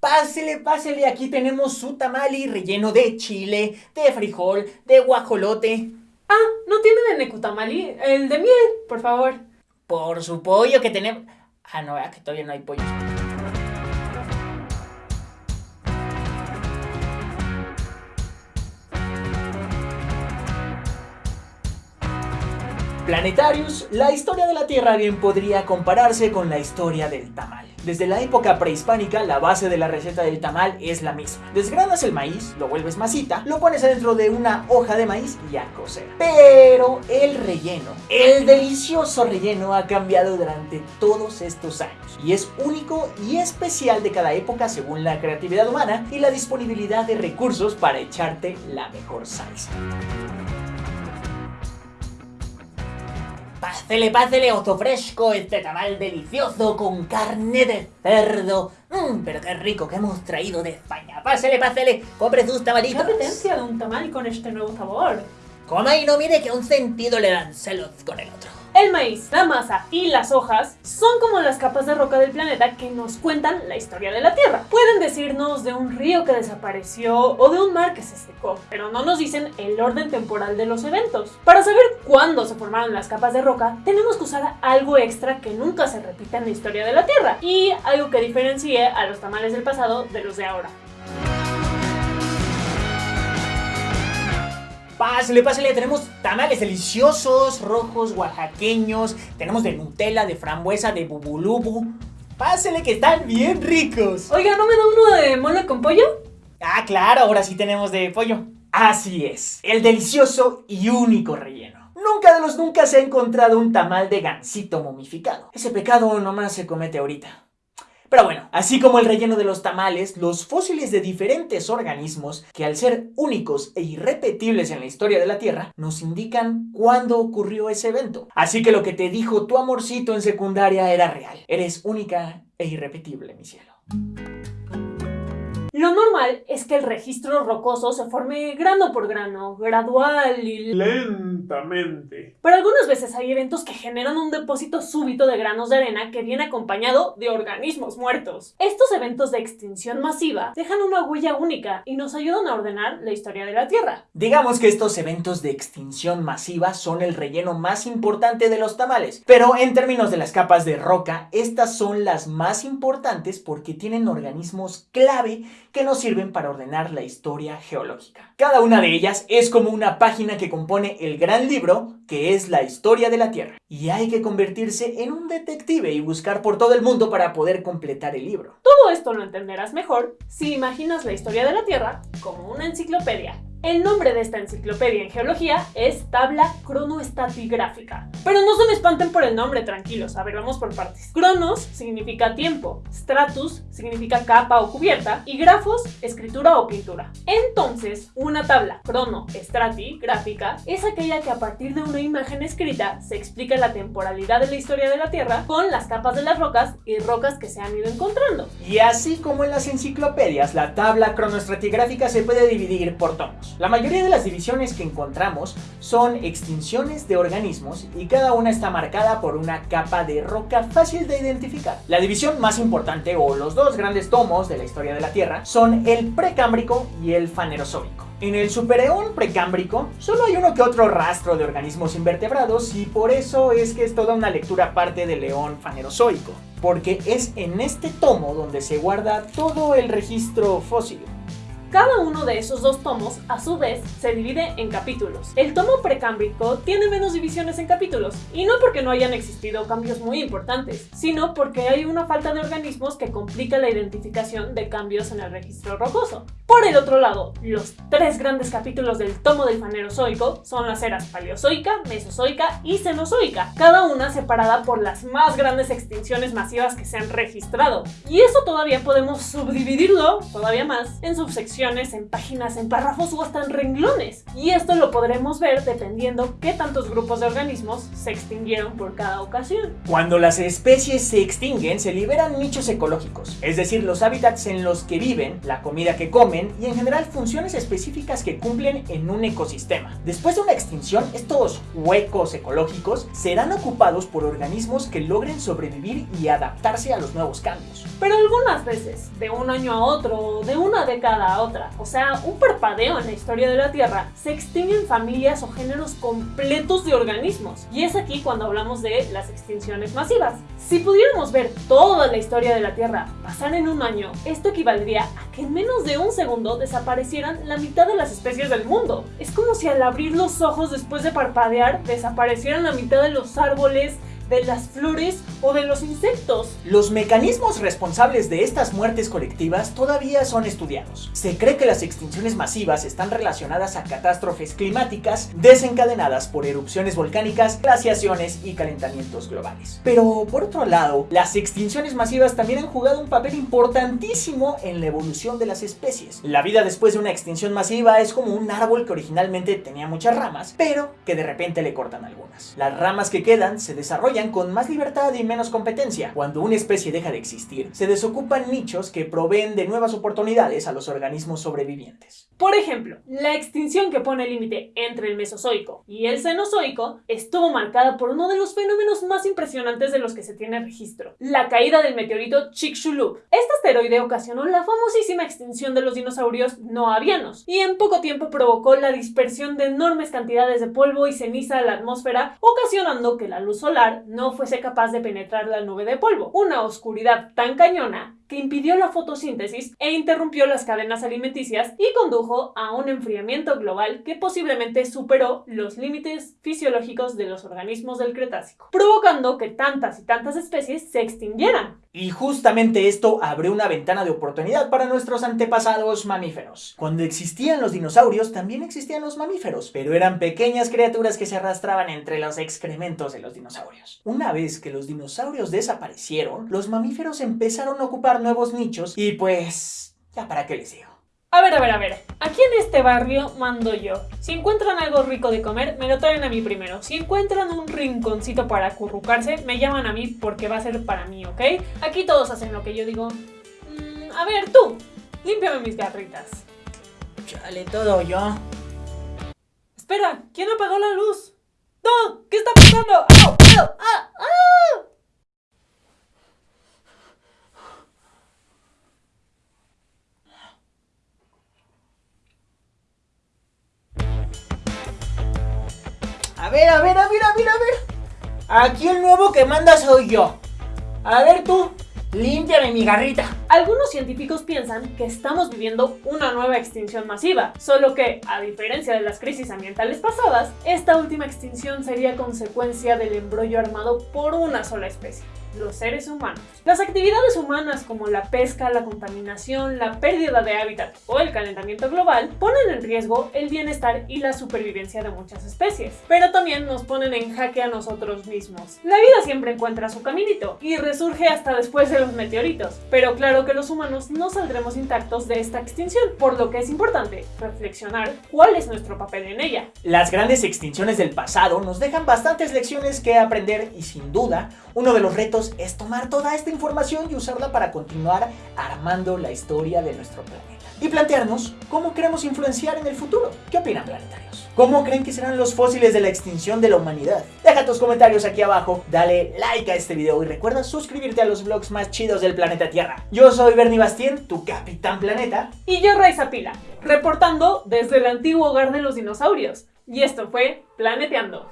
Pásele, pásele, aquí tenemos su tamali relleno de chile, de frijol, de guajolote. Ah, ¿no tiene de necutamali? El de miel, por favor. Por su pollo que tenemos... Ah, no, vea que todavía no hay pollo. Planetarius, la historia de la Tierra bien podría compararse con la historia del tamal. Desde la época prehispánica, la base de la receta del tamal es la misma. Desgranas el maíz, lo vuelves masita, lo pones adentro de una hoja de maíz y a cocer. Pero el relleno, el delicioso relleno ha cambiado durante todos estos años y es único y especial de cada época según la creatividad humana y la disponibilidad de recursos para echarte la mejor salsa. Pásele, pásele, oso fresco, este tamal delicioso con carne de cerdo. Mmm, pero qué rico que hemos traído de España. Pásele, pásele, compre sus ¿Qué tamalitos. apetencia de un tamal con este nuevo sabor? Coma y no mire que un sentido le dan celos con el otro. El maíz, la masa y las hojas son como las capas de roca del planeta que nos cuentan la historia de la Tierra. Pueden decirnos de un río que desapareció o de un mar que se secó, pero no nos dicen el orden temporal de los eventos. Para saber cuándo se formaron las capas de roca, tenemos que usar algo extra que nunca se repita en la historia de la Tierra y algo que diferencie a los tamales del pasado de los de ahora. Pásele, pásele, tenemos tamales deliciosos, rojos, oaxaqueños, tenemos de Nutella, de frambuesa, de bubulubu. Pásele que están bien ricos. Oiga, ¿no me da uno de mole con pollo? Ah, claro, ahora sí tenemos de pollo. Así es, el delicioso y único relleno. Nunca de los nunca se ha encontrado un tamal de gansito momificado. Ese pecado nomás se comete ahorita. Pero bueno, así como el relleno de los tamales, los fósiles de diferentes organismos, que al ser únicos e irrepetibles en la historia de la Tierra, nos indican cuándo ocurrió ese evento. Así que lo que te dijo tu amorcito en secundaria era real. Eres única e irrepetible, mi cielo. Lo normal es que el registro rocoso se forme grano por grano, gradual y lentamente. Pero algunas veces hay eventos que generan un depósito súbito de granos de arena que viene acompañado de organismos muertos. Estos eventos de extinción masiva dejan una huella única y nos ayudan a ordenar la historia de la Tierra. Digamos que estos eventos de extinción masiva son el relleno más importante de los tamales, pero en términos de las capas de roca, estas son las más importantes porque tienen organismos clave que nos sirven para ordenar la historia geológica. Cada una de ellas es como una página que compone el gran libro que es la historia de la Tierra. Y hay que convertirse en un detective y buscar por todo el mundo para poder completar el libro. Todo esto lo entenderás mejor si imaginas la historia de la Tierra como una enciclopedia. El nombre de esta enciclopedia en geología es Tabla Cronoestratigráfica. Pero no se me espanten por el nombre, tranquilos, a por partes. Cronos significa tiempo, stratus significa capa o cubierta y grafos, escritura o pintura. Entonces, una tabla cronoestratigráfica es aquella que a partir de una imagen escrita se explica la temporalidad de la historia de la Tierra con las capas de las rocas y rocas que se han ido encontrando. Y así como en las enciclopedias, la tabla cronoestratigráfica se puede dividir por tomos. La mayoría de las divisiones que encontramos son extinciones de organismos y cada una está marcada por una capa de roca fácil de identificar. La división más importante o los dos grandes tomos de la historia de la Tierra son el precámbrico y el fanerozoico. En el supereón precámbrico solo hay uno que otro rastro de organismos invertebrados y por eso es que es toda una lectura aparte del león fanerozoico, porque es en este tomo donde se guarda todo el registro fósil. Cada uno de esos dos tomos, a su vez, se divide en capítulos. El tomo precámbrico tiene menos divisiones en capítulos, y no porque no hayan existido cambios muy importantes, sino porque hay una falta de organismos que complica la identificación de cambios en el registro rocoso. Por el otro lado, los tres grandes capítulos del tomo del fanerozoico son las eras paleozoica, mesozoica y cenozoica, cada una separada por las más grandes extinciones masivas que se han registrado. Y eso todavía podemos subdividirlo, todavía más, en subsecciones en páginas, en párrafos o hasta en renglones. Y esto lo podremos ver dependiendo qué tantos grupos de organismos se extinguieron por cada ocasión. Cuando las especies se extinguen, se liberan nichos ecológicos, es decir, los hábitats en los que viven, la comida que comen y en general funciones específicas que cumplen en un ecosistema. Después de una extinción, estos huecos ecológicos serán ocupados por organismos que logren sobrevivir y adaptarse a los nuevos cambios. Pero algunas veces, de un año a otro, de una década a otra, o sea, un parpadeo en la historia de la Tierra, se extinguen familias o géneros completos de organismos. Y es aquí cuando hablamos de las extinciones masivas. Si pudiéramos ver toda la historia de la Tierra pasar en un año, esto equivaldría a que en menos de un segundo desaparecieran la mitad de las especies del mundo. Es como si al abrir los ojos después de parpadear desaparecieran la mitad de los árboles, de las flores o de los insectos. Los mecanismos responsables de estas muertes colectivas todavía son estudiados. Se cree que las extinciones masivas están relacionadas a catástrofes climáticas desencadenadas por erupciones volcánicas, glaciaciones y calentamientos globales. Pero por otro lado, las extinciones masivas también han jugado un papel importantísimo en la evolución de las especies. La vida después de una extinción masiva es como un árbol que originalmente tenía muchas ramas, pero que de repente le cortan algunas. Las ramas que quedan se desarrollan con más libertad y menos competencia. Cuando una especie deja de existir, se desocupan nichos que proveen de nuevas oportunidades a los organismos sobrevivientes. Por ejemplo, la extinción que pone límite entre el Mesozoico y el Cenozoico estuvo marcada por uno de los fenómenos más impresionantes de los que se tiene registro, la caída del meteorito Chicxulub. Este asteroide ocasionó la famosísima extinción de los dinosaurios no avianos y en poco tiempo provocó la dispersión de enormes cantidades de polvo y ceniza a la atmósfera, ocasionando que la luz solar no fuese capaz de penetrar la nube de polvo. Una oscuridad tan cañona que impidió la fotosíntesis e interrumpió las cadenas alimenticias y condujo a un enfriamiento global que posiblemente superó los límites fisiológicos de los organismos del Cretácico, provocando que tantas y tantas especies se extinguieran. Y justamente esto abrió una ventana de oportunidad para nuestros antepasados mamíferos. Cuando existían los dinosaurios, también existían los mamíferos, pero eran pequeñas criaturas que se arrastraban entre los excrementos de los dinosaurios. Una vez que los dinosaurios desaparecieron, los mamíferos empezaron a ocupar nuevos nichos y pues... ya para qué les digo. A ver, a ver, a ver. Aquí en este barrio mando yo. Si encuentran algo rico de comer, me lo traen a mí primero. Si encuentran un rinconcito para acurrucarse, me llaman a mí porque va a ser para mí, ¿ok? Aquí todos hacen lo que yo digo. Mm, a ver, tú, límpiame mis garritas. Chale, todo yo. Espera, ¿quién apagó la luz? ¡No! ¿Qué está pasando? ¡Au! ¡Au! ¡Ah! A ver, a ver, a ver, a ver. Aquí el nuevo que manda soy yo. A ver tú, límpiame mi garrita. Algunos científicos piensan que estamos viviendo una nueva extinción masiva, solo que, a diferencia de las crisis ambientales pasadas, esta última extinción sería consecuencia del embrollo armado por una sola especie los seres humanos. Las actividades humanas como la pesca, la contaminación, la pérdida de hábitat o el calentamiento global ponen en riesgo el bienestar y la supervivencia de muchas especies, pero también nos ponen en jaque a nosotros mismos. La vida siempre encuentra su caminito y resurge hasta después de los meteoritos, pero claro que los humanos no saldremos intactos de esta extinción, por lo que es importante reflexionar cuál es nuestro papel en ella. Las grandes extinciones del pasado nos dejan bastantes lecciones que aprender y sin duda uno de los retos es tomar toda esta información y usarla para continuar armando la historia de nuestro planeta. Y plantearnos cómo queremos influenciar en el futuro. ¿Qué opinan planetarios? ¿Cómo creen que serán los fósiles de la extinción de la humanidad? Deja tus comentarios aquí abajo, dale like a este video y recuerda suscribirte a los vlogs más chidos del planeta Tierra. Yo soy Bernie Bastien, tu Capitán Planeta. Y yo Raiza Pila, reportando desde el antiguo hogar de los dinosaurios. Y esto fue Planeteando.